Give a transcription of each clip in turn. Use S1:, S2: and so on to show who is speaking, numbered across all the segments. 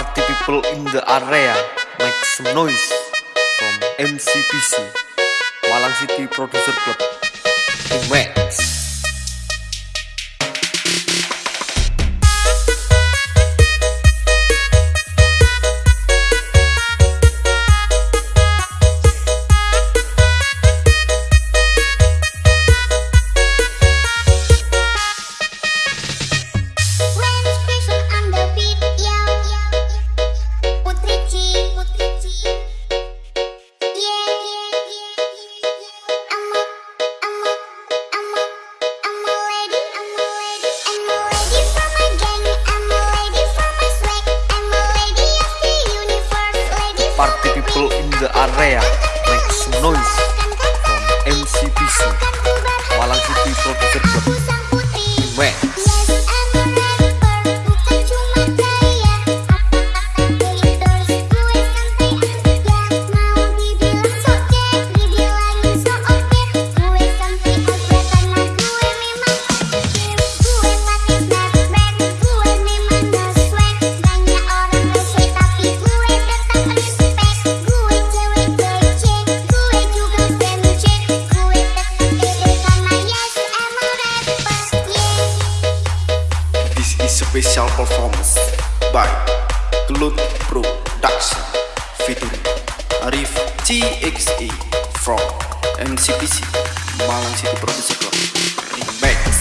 S1: people in the area make some noise from MCPC Malang City Producer Club Max the area make some noise from MCPC Malang City Producer Club
S2: special performance by Glut Production featuring Arif TXE from MCPC Malang City Producer Club Remix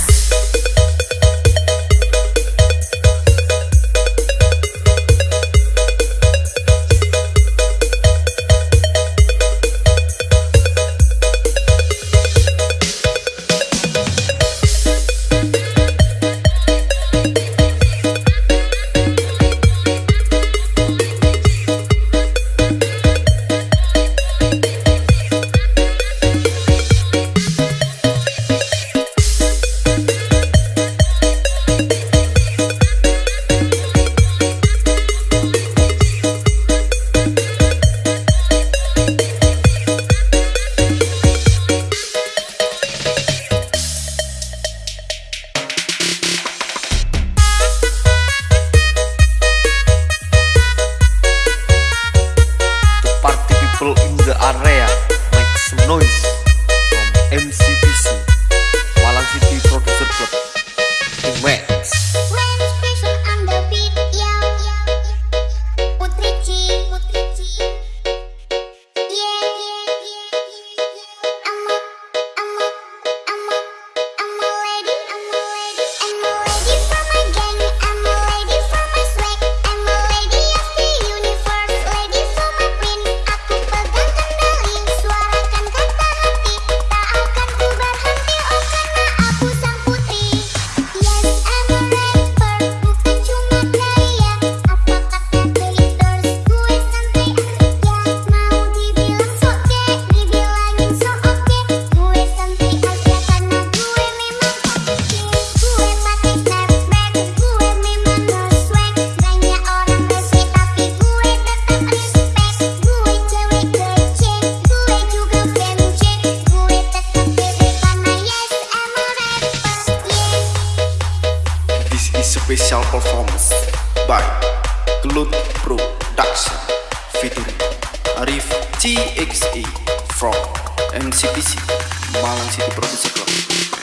S2: special performance by Glut Production featuring Arif TXE from MCPC Malang City Producer Club